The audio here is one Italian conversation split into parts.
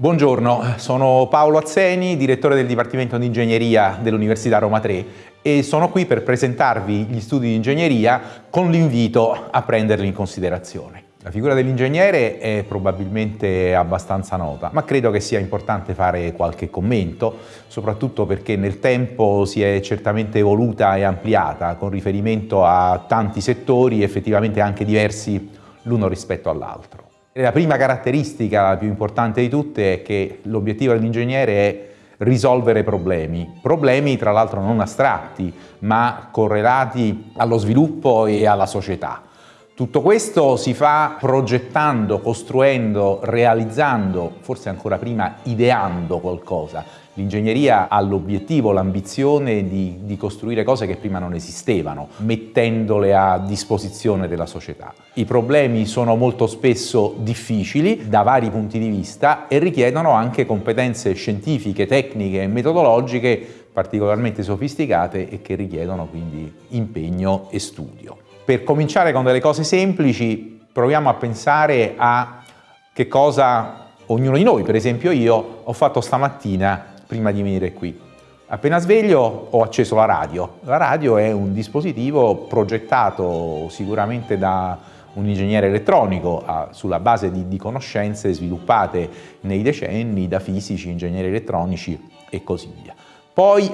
Buongiorno, sono Paolo Azzeni, direttore del Dipartimento di Ingegneria dell'Università Roma 3 e sono qui per presentarvi gli studi di ingegneria con l'invito a prenderli in considerazione. La figura dell'ingegnere è probabilmente abbastanza nota, ma credo che sia importante fare qualche commento, soprattutto perché nel tempo si è certamente evoluta e ampliata con riferimento a tanti settori effettivamente anche diversi l'uno rispetto all'altro. La prima caratteristica, la più importante di tutte, è che l'obiettivo dell'ingegnere è risolvere problemi, problemi tra l'altro non astratti ma correlati allo sviluppo e alla società. Tutto questo si fa progettando, costruendo, realizzando, forse ancora prima ideando qualcosa. L'ingegneria ha l'obiettivo, l'ambizione di, di, costruire cose che prima non esistevano, mettendole a disposizione della società. I problemi sono molto spesso difficili da vari punti di vista e richiedono anche competenze scientifiche, tecniche e metodologiche particolarmente sofisticate e che richiedono quindi impegno e studio. Per cominciare con delle cose semplici, proviamo a pensare a che cosa ognuno di noi, per esempio io, ho fatto stamattina prima di venire qui. Appena sveglio ho acceso la radio. La radio è un dispositivo progettato sicuramente da un ingegnere elettronico sulla base di, di conoscenze sviluppate nei decenni da fisici, ingegneri elettronici e così via. Poi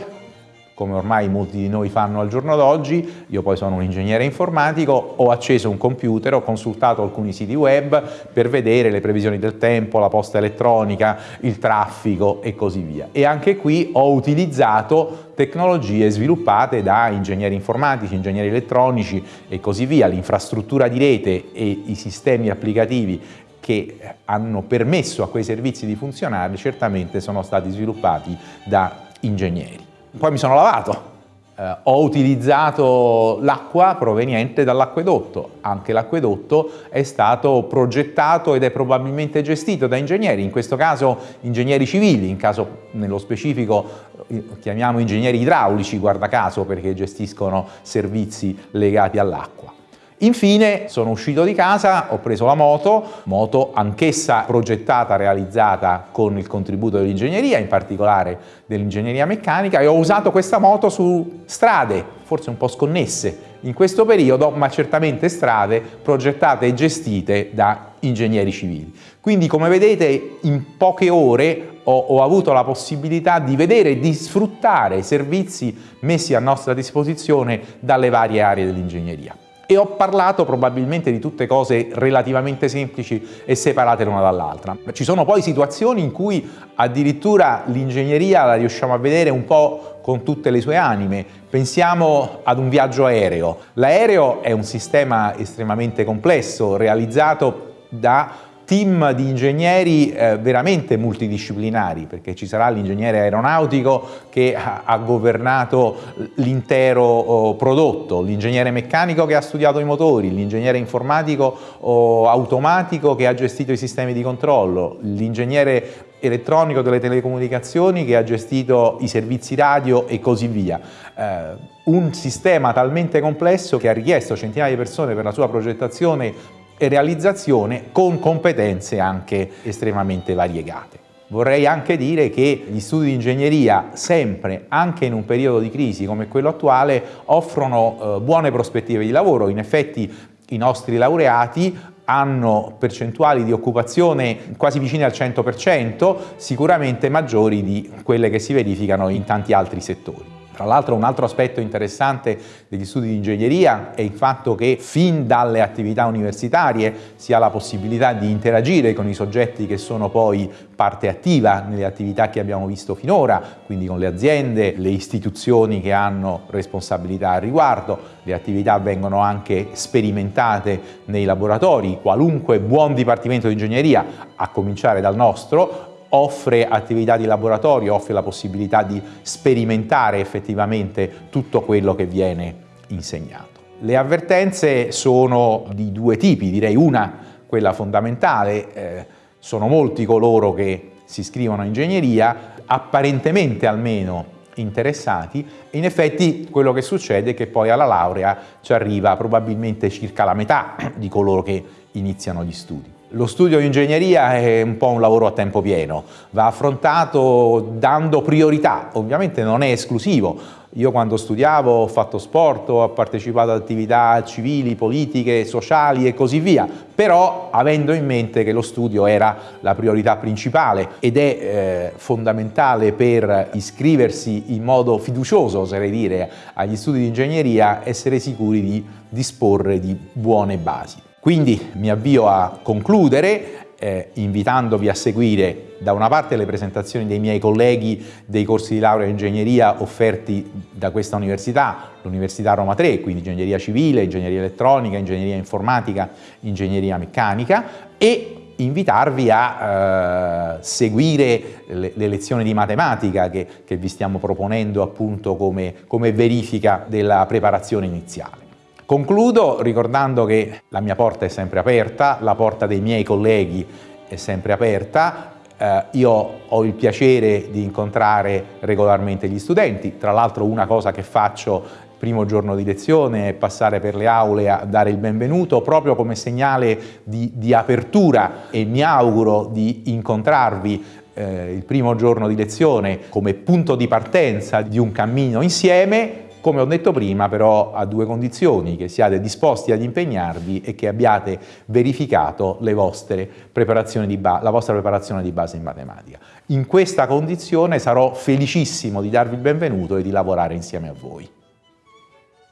come ormai molti di noi fanno al giorno d'oggi, io poi sono un ingegnere informatico, ho acceso un computer, ho consultato alcuni siti web per vedere le previsioni del tempo, la posta elettronica, il traffico e così via. E anche qui ho utilizzato tecnologie sviluppate da ingegneri informatici, ingegneri elettronici e così via, l'infrastruttura di rete e i sistemi applicativi che hanno permesso a quei servizi di funzionare certamente sono stati sviluppati da ingegneri. Poi mi sono lavato, eh, ho utilizzato l'acqua proveniente dall'acquedotto, anche l'acquedotto è stato progettato ed è probabilmente gestito da ingegneri, in questo caso ingegneri civili, in caso nello specifico eh, chiamiamo ingegneri idraulici, guarda caso perché gestiscono servizi legati all'acqua. Infine sono uscito di casa, ho preso la moto, moto anch'essa progettata, realizzata con il contributo dell'ingegneria, in particolare dell'ingegneria meccanica, e ho usato questa moto su strade, forse un po' sconnesse in questo periodo, ma certamente strade progettate e gestite da ingegneri civili. Quindi come vedete in poche ore ho, ho avuto la possibilità di vedere e di sfruttare i servizi messi a nostra disposizione dalle varie aree dell'ingegneria e ho parlato probabilmente di tutte cose relativamente semplici e separate l'una dall'altra. Ci sono poi situazioni in cui addirittura l'ingegneria la riusciamo a vedere un po' con tutte le sue anime. Pensiamo ad un viaggio aereo. L'aereo è un sistema estremamente complesso, realizzato da team di ingegneri eh, veramente multidisciplinari, perché ci sarà l'ingegnere aeronautico che ha, ha governato l'intero oh, prodotto, l'ingegnere meccanico che ha studiato i motori, l'ingegnere informatico o automatico che ha gestito i sistemi di controllo, l'ingegnere elettronico delle telecomunicazioni che ha gestito i servizi radio e così via. Eh, un sistema talmente complesso che ha richiesto centinaia di persone per la sua progettazione e realizzazione con competenze anche estremamente variegate. Vorrei anche dire che gli studi di ingegneria sempre, anche in un periodo di crisi come quello attuale, offrono eh, buone prospettive di lavoro. In effetti i nostri laureati hanno percentuali di occupazione quasi vicine al 100%, sicuramente maggiori di quelle che si verificano in tanti altri settori. Tra l'altro un altro aspetto interessante degli studi di ingegneria è il fatto che fin dalle attività universitarie si ha la possibilità di interagire con i soggetti che sono poi parte attiva nelle attività che abbiamo visto finora, quindi con le aziende, le istituzioni che hanno responsabilità al riguardo, le attività vengono anche sperimentate nei laboratori, qualunque buon dipartimento di ingegneria, a cominciare dal nostro, offre attività di laboratorio, offre la possibilità di sperimentare effettivamente tutto quello che viene insegnato. Le avvertenze sono di due tipi, direi una, quella fondamentale, eh, sono molti coloro che si iscrivono a ingegneria, apparentemente almeno interessati, in effetti quello che succede è che poi alla laurea ci arriva probabilmente circa la metà di coloro che iniziano gli studi. Lo studio di ingegneria è un po' un lavoro a tempo pieno, va affrontato dando priorità, ovviamente non è esclusivo, io quando studiavo ho fatto sport, ho partecipato ad attività civili, politiche, sociali e così via, però avendo in mente che lo studio era la priorità principale ed è eh, fondamentale per iscriversi in modo fiducioso, oserei dire, agli studi di ingegneria, essere sicuri di disporre di buone basi. Quindi mi avvio a concludere eh, invitandovi a seguire da una parte le presentazioni dei miei colleghi dei corsi di laurea in ingegneria offerti da questa università, l'Università Roma 3, quindi ingegneria civile, ingegneria elettronica, ingegneria informatica, ingegneria meccanica e invitarvi a eh, seguire le, le, lezioni di matematica che, che vi stiamo proponendo appunto come, come verifica della preparazione iniziale. Concludo ricordando che la mia porta è sempre aperta, la porta dei miei colleghi è sempre aperta, eh, io ho il piacere di incontrare regolarmente gli studenti, tra l'altro una cosa che faccio il primo giorno di lezione è passare per le aule a dare il benvenuto proprio come segnale di, di apertura. E mi auguro di incontrarvi eh, il primo giorno di lezione come punto di partenza di un cammino insieme come ho detto prima però a due condizioni, che siate disposti ad impegnarvi e che abbiate verificato la vostra preparazione di base in matematica. In questa condizione sarò felicissimo di darvi il benvenuto e di lavorare insieme a voi.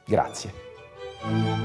Grazie.